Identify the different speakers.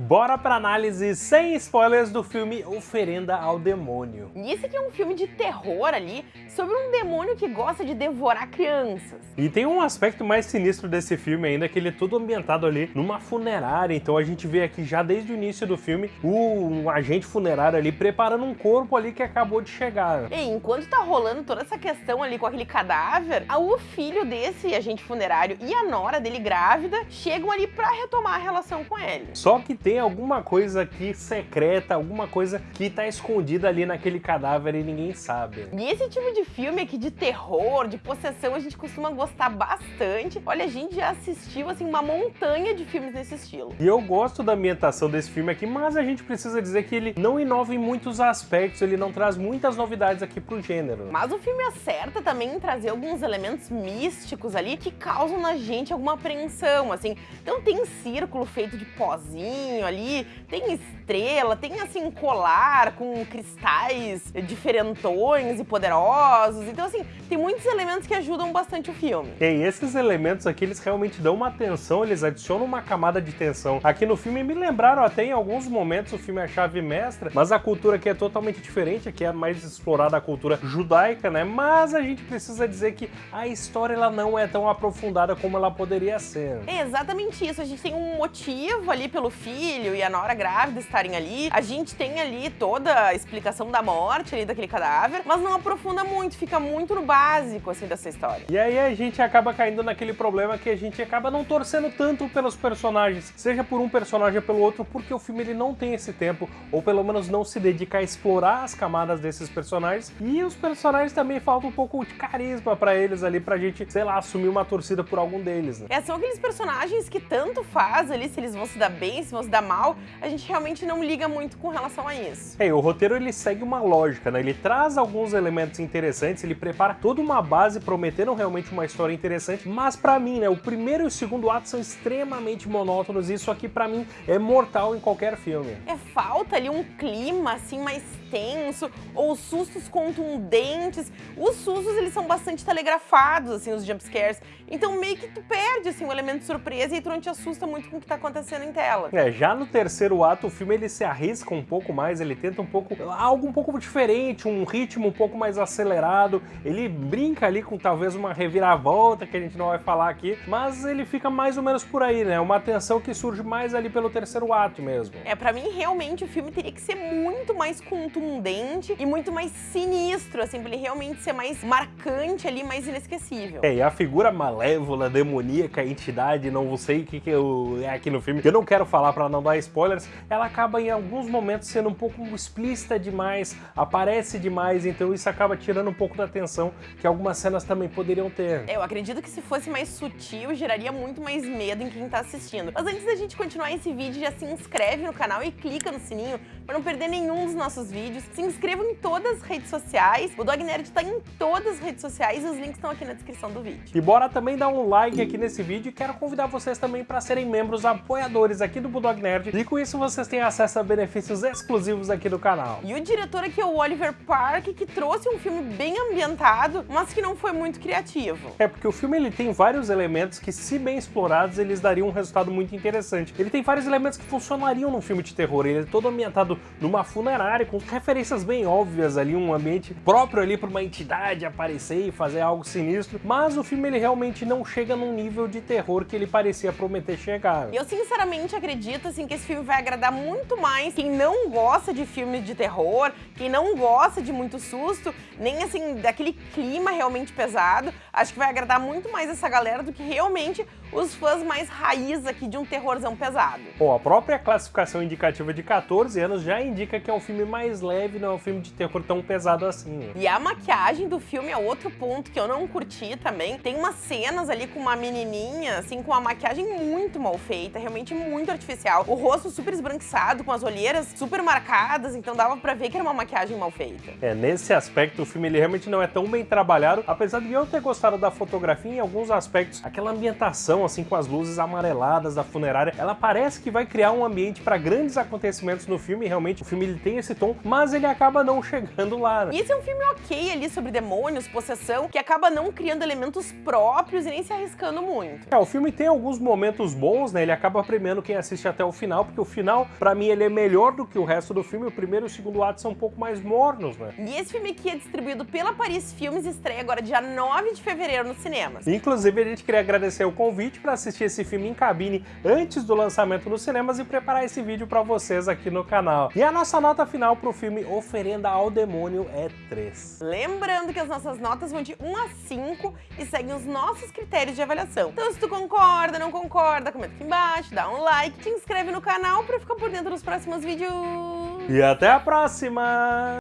Speaker 1: Bora pra análise sem spoilers do filme Oferenda ao Demônio.
Speaker 2: E esse aqui é um filme de terror ali, sobre um demônio que gosta de devorar crianças.
Speaker 1: E tem um aspecto mais sinistro desse filme ainda, que ele é todo ambientado ali numa funerária, então a gente vê aqui já desde o início do filme, o um agente funerário ali preparando um corpo ali que acabou de chegar.
Speaker 2: E enquanto tá rolando toda essa questão ali com aquele cadáver, o filho desse agente funerário e a nora dele grávida chegam ali pra retomar a relação com ele.
Speaker 1: Só que tem tem alguma coisa aqui secreta, alguma coisa que tá escondida ali naquele cadáver e ninguém sabe.
Speaker 2: E esse tipo de filme aqui de terror, de possessão, a gente costuma gostar bastante. Olha, a gente já assistiu, assim, uma montanha de filmes nesse estilo.
Speaker 1: E eu gosto da ambientação desse filme aqui, mas a gente precisa dizer que ele não inova em muitos aspectos, ele não traz muitas novidades aqui pro gênero.
Speaker 2: Mas o filme acerta também em trazer alguns elementos místicos ali que causam na gente alguma apreensão, assim. Então tem círculo feito de pozinho, ali, tem estrela, tem assim colar com cristais diferentões e poderosos. Então assim, tem muitos elementos que ajudam bastante o filme.
Speaker 1: E esses elementos aqui, eles realmente dão uma atenção, eles adicionam uma camada de tensão. Aqui no filme me lembraram até em alguns momentos o filme A Chave Mestra, mas a cultura aqui é totalmente diferente, aqui é mais explorada a cultura judaica, né? Mas a gente precisa dizer que a história ela não é tão aprofundada como ela poderia ser.
Speaker 2: É exatamente isso, a gente tem um motivo ali pelo filho, filho e a nora grávida estarem ali. A gente tem ali toda a explicação da morte ali daquele cadáver, mas não aprofunda muito, fica muito no básico, assim, dessa história.
Speaker 1: E aí a gente acaba caindo naquele problema que a gente acaba não torcendo tanto pelos personagens, seja por um personagem ou pelo outro, porque o filme ele não tem esse tempo, ou pelo menos não se dedica a explorar as camadas desses personagens, e os personagens também faltam um pouco de carisma pra eles ali, pra gente, sei lá, assumir uma torcida por algum deles, né?
Speaker 2: É, são aqueles personagens que tanto faz ali, se eles vão se dar bem, se vão se dar mal, a gente realmente não liga muito com relação a isso.
Speaker 1: É, o roteiro ele segue uma lógica, né? Ele traz alguns elementos interessantes, ele prepara toda uma base prometendo realmente uma história interessante, mas para mim, né, o primeiro e o segundo ato são extremamente monótonos e isso aqui para mim é mortal em qualquer filme.
Speaker 2: É, falta ali um clima assim mais tenso, ou sustos contundentes. Os sustos, eles são bastante telegrafados, assim, os jumpscares. Então meio que tu perde, assim, o elemento de surpresa e tu não te assusta muito com o que tá acontecendo em tela.
Speaker 1: É, já no terceiro ato, o filme ele se arrisca um pouco mais, ele tenta um pouco, algo um pouco diferente, um ritmo um pouco mais acelerado. Ele brinca ali com talvez uma reviravolta, que a gente não vai falar aqui, mas ele fica mais ou menos por aí, né? Uma tensão que surge mais ali pelo terceiro ato mesmo.
Speaker 2: É, pra mim, realmente, o filme teria que ser muito mais contundente e muito mais sinistro, assim, pra ele realmente ser mais marcante ali, mais inesquecível.
Speaker 1: É, e a figura malévola, demoníaca, entidade, não sei o que, que eu, é aqui no filme, que eu não quero falar pra não dar spoilers, ela acaba em alguns momentos sendo um pouco explícita demais, aparece demais, então isso acaba tirando um pouco da atenção que algumas cenas também poderiam ter.
Speaker 2: É, eu acredito que se fosse mais sutil, geraria muito mais medo em quem tá assistindo. Mas antes da gente continuar esse vídeo, já se inscreve no canal e clica no sininho para não perder nenhum dos nossos vídeos. Se inscrevam em todas as redes sociais. O Dog Nerd tá em todas as redes sociais e os links estão aqui na descrição do vídeo.
Speaker 1: E bora também dar um like aqui nesse vídeo e quero convidar vocês também para serem membros apoiadores aqui do Bulldog Nerd. E com isso vocês têm acesso a benefícios exclusivos aqui do canal.
Speaker 2: E o diretor aqui é o Oliver Park, que trouxe um filme bem ambientado, mas que não foi muito criativo.
Speaker 1: É porque o filme ele tem vários elementos que, se bem explorados, eles dariam um resultado muito interessante. Ele tem vários elementos que funcionariam num filme de terror. Ele é todo ambientado numa funerária, com referências bem óbvias ali, um ambiente próprio ali para uma entidade aparecer e fazer algo sinistro, mas o filme ele realmente não chega num nível de terror que ele parecia prometer chegar.
Speaker 2: Eu sinceramente acredito assim que esse filme vai agradar muito mais quem não gosta de filmes de terror, quem não gosta de muito susto, nem assim daquele clima realmente pesado. Acho que vai agradar muito mais essa galera do que realmente os fãs mais raiz aqui de um terrorzão pesado.
Speaker 1: Bom, a própria classificação indicativa de 14 anos já indica que é um filme mais leve, não é um filme de terror tão pesado assim.
Speaker 2: E a maquiagem do filme é outro ponto que eu não curti também. Tem umas cenas ali com uma menininha, assim, com uma maquiagem muito mal feita, realmente muito artificial. O rosto super esbranquiçado, com as olheiras super marcadas, então dava pra ver que era uma maquiagem mal feita.
Speaker 1: É, nesse aspecto o filme ele realmente não é tão bem trabalhado, apesar de eu ter gostado da fotografia em alguns aspectos, aquela ambientação assim, com as luzes amareladas da funerária, ela parece que vai criar um ambiente para grandes acontecimentos no filme, realmente o filme ele tem esse tom, mas ele acaba não chegando lá. Né?
Speaker 2: E esse é um filme ok ali sobre demônios, possessão, que acaba não criando elementos próprios e nem se arriscando muito.
Speaker 1: É, o filme tem alguns momentos bons, né? Ele acaba premiando quem assiste até o final, porque o final, para mim, ele é melhor do que o resto do filme. O primeiro e o segundo ato são um pouco mais mornos, né?
Speaker 2: E esse filme aqui é distribuído pela Paris Filmes estreia agora dia 9 de fevereiro nos cinemas.
Speaker 1: Inclusive, a gente queria agradecer o convite para assistir esse filme em cabine antes do lançamento nos cinemas e preparar esse vídeo para vocês aqui no canal. E a nossa nota final pro filme Oferenda ao Demônio é 3.
Speaker 2: Lembrando que as nossas notas vão de 1 a 5 e seguem os nossos critérios de avaliação. Então se tu concorda, não concorda, comenta aqui embaixo, dá um like, te inscreve no canal para ficar por dentro dos próximos vídeos.
Speaker 1: E até a próxima!